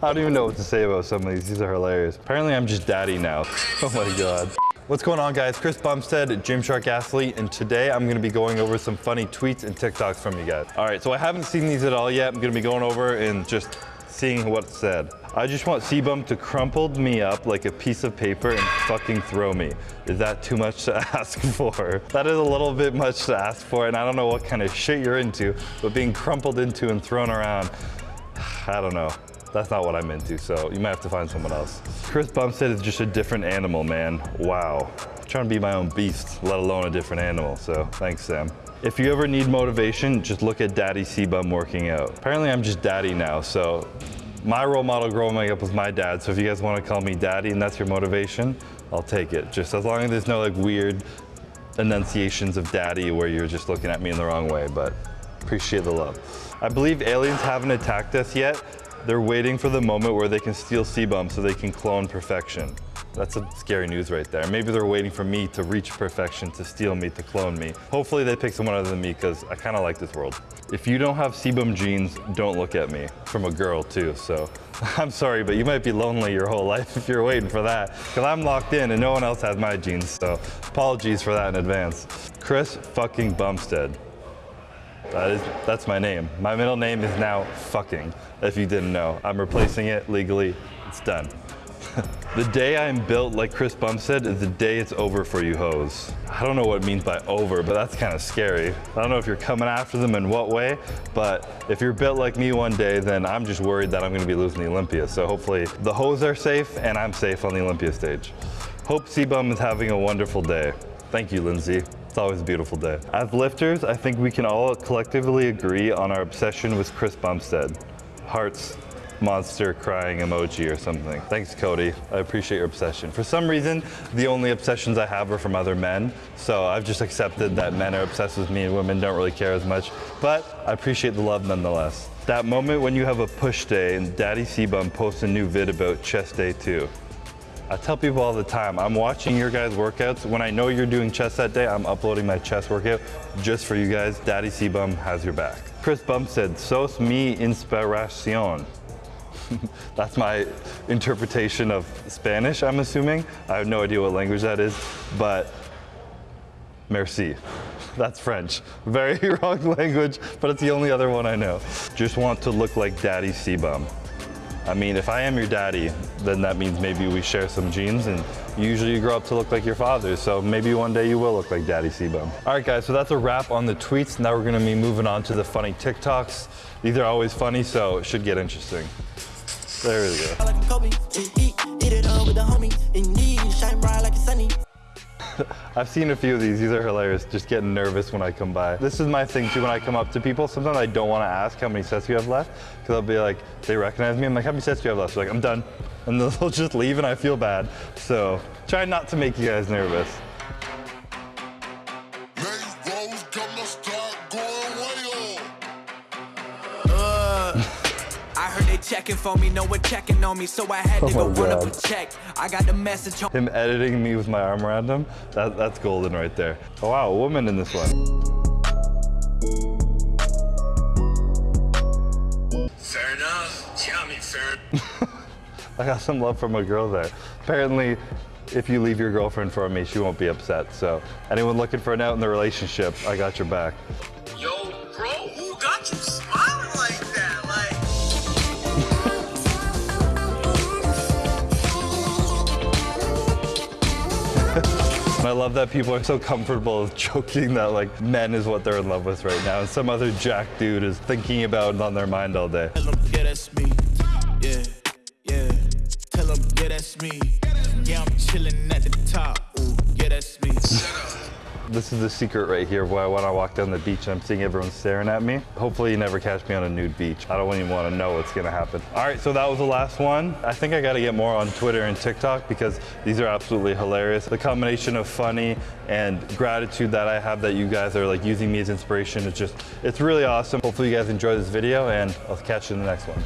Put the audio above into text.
I don't even know what to say about some of these. These are hilarious. Apparently I'm just daddy now. Oh my God. What's going on guys? Chris Bumstead, Gymshark athlete, and today I'm gonna be going over some funny tweets and TikToks from you guys. All right, so I haven't seen these at all yet. I'm gonna be going over and just seeing what's said. I just want CBum to crumple me up like a piece of paper and fucking throw me. Is that too much to ask for? That is a little bit much to ask for, and I don't know what kind of shit you're into, but being crumpled into and thrown around, I don't know. That's not what I'm into, so you might have to find someone else. Chris Bumstead is just a different animal, man. Wow. I'm trying to be my own beast, let alone a different animal, so thanks, Sam. If you ever need motivation, just look at Daddy C-Bum working out. Apparently I'm just daddy now, so my role model growing up was my dad, so if you guys want to call me daddy and that's your motivation, I'll take it. Just as long as there's no like weird enunciations of daddy where you're just looking at me in the wrong way, but appreciate the love. I believe aliens haven't attacked us yet. They're waiting for the moment where they can steal C-Bum so they can clone perfection. That's some scary news right there. Maybe they're waiting for me to reach perfection, to steal me, to clone me. Hopefully they pick someone other than me because I kind of like this world. If you don't have CBum genes, don't look at me. From a girl too, so I'm sorry, but you might be lonely your whole life if you're waiting for that because I'm locked in and no one else has my genes, so apologies for that in advance. Chris fucking Bumstead. That is, that's my name. My middle name is now fucking, if you didn't know. I'm replacing it legally, it's done. the day I'm built like Chris Bumstead is the day it's over for you hoes. I don't know what it means by over, but that's kind of scary. I don't know if you're coming after them in what way, but if you're built like me one day, then I'm just worried that I'm gonna be losing the Olympia. So hopefully the hoes are safe and I'm safe on the Olympia stage. Hope C-Bum is having a wonderful day. Thank you, Lindsay. It's always a beautiful day. As lifters, I think we can all collectively agree on our obsession with Chris Bumstead. Hearts, monster crying emoji or something. Thanks, Cody. I appreciate your obsession. For some reason, the only obsessions I have are from other men, so I've just accepted that men are obsessed with me and women don't really care as much, but I appreciate the love nonetheless. That moment when you have a push day and Daddy C-Bum posts a new vid about chest day too. I tell people all the time, I'm watching your guys' workouts. When I know you're doing chest that day, I'm uploading my chest workout just for you guys. Daddy C-Bum has your back. Chris Bumstead, sos mi inspiración. That's my interpretation of Spanish, I'm assuming. I have no idea what language that is, but merci. That's French. Very wrong language, but it's the only other one I know. Just want to look like Daddy C-Bum. I mean, if I am your daddy, then that means maybe we share some genes and usually you grow up to look like your father. So maybe one day you will look like Daddy C-Bum. All right, guys, so that's a wrap on the tweets. Now we're gonna be moving on to the funny TikToks. These are always funny, so it should get interesting. There we go. I've seen a few of these. These are hilarious. Just getting nervous when I come by. This is my thing too when I come up to people. Sometimes I don't want to ask how many sets you have left because I'll be like, they recognize me. I'm like, how many sets do you have left? So like, I'm done. And they'll just leave and I feel bad. So try not to make you guys nervous. Checking for me, no one checking on me, so I had to oh go run up a check. I got the message. Him editing me with my arm around him, that, that's golden right there. Oh wow, a woman in this one. Fair enough. Tell me, fair. I got some love from a girl there. Apparently, if you leave your girlfriend for me, she won't be upset. So anyone looking for an out in the relationship, I got your back. I love that people are so comfortable joking that like men is what they're in love with right now and some other jack dude is thinking about it on their mind all day. Tell them, yeah, that's me. Yeah, yeah. Tell them, yeah, that's me. Yeah, I'm chilling at the top. This is the secret right here why when I walk down the beach I'm seeing everyone staring at me. Hopefully you never catch me on a nude beach. I don't even want to know what's gonna happen. All right, so that was the last one. I think I gotta get more on Twitter and TikTok because these are absolutely hilarious. The combination of funny and gratitude that I have that you guys are like using me as inspiration, it's just, it's really awesome. Hopefully you guys enjoy this video and I'll catch you in the next one.